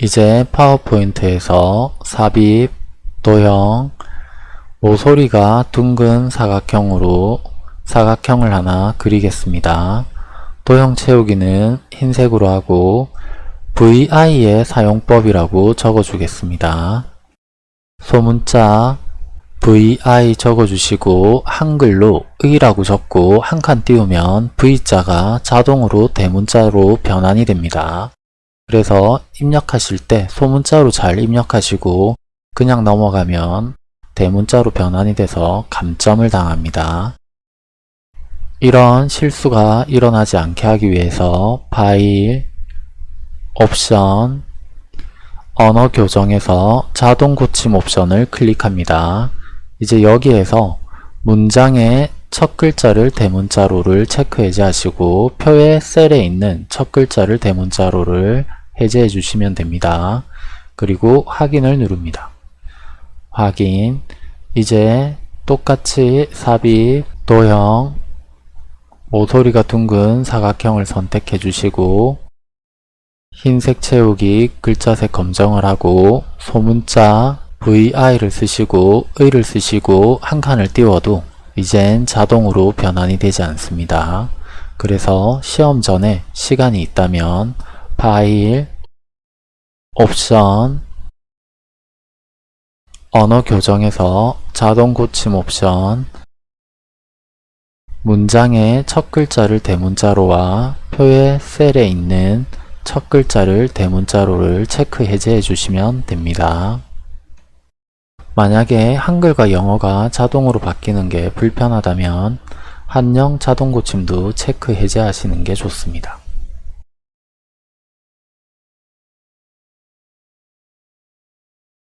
이제 파워포인트에서 삽입, 도형, 모서리가 둥근 사각형으로 사각형을 하나 그리겠습니다. 도형 채우기는 흰색으로 하고 VI의 사용법이라고 적어주겠습니다. 소문자 VI 적어주시고 한글로 의라고 적고 한 칸 띄우면 V자가 자동으로 대문자로 변환이 됩니다. 그래서 입력하실 때 소문자로 잘 입력하시고 그냥 넘어가면 대문자로 변환이 돼서 감점을 당합니다. 이런 실수가 일어나지 않게 하기 위해서 파일, 옵션, 언어 교정에서 자동 고침 옵션을 클릭합니다. 이제 여기에서 문장의 첫 글자를 대문자로를 체크 해제하시고 표의 셀에 있는 첫 글자를 대문자로를 해제해 주시면 됩니다. 그리고 확인을 누릅니다. 확인 이제 똑같이 삽입, 도형, 모서리가 둥근 사각형을 선택해 주시고 흰색 채우기 글자색 검정을 하고 소문자 VI를 쓰시고 의를 쓰시고 한 칸을 띄워도 이젠 자동으로 변환이 되지 않습니다. 그래서 시험 전에 시간이 있다면 파일, 옵션, 언어 교정에서 자동 고침 옵션 문장의 첫 글자를 대문자로와 표의 셀에 있는 첫 글자를 대문자로를 체크 해제해 주시면 됩니다. 만약에 한글과 영어가 자동으로 바뀌는 게 불편하다면 한영 자동 고침도 체크 해제하시는 게 좋습니다.